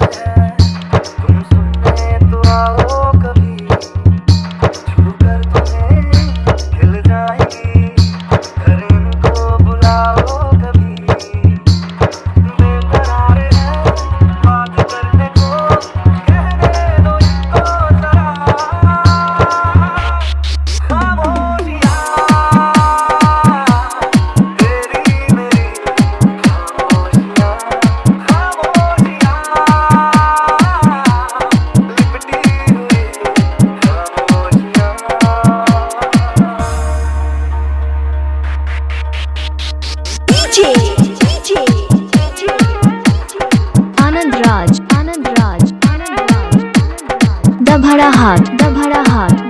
Awesome. दभड़ा हाथ दभड़ा हाथ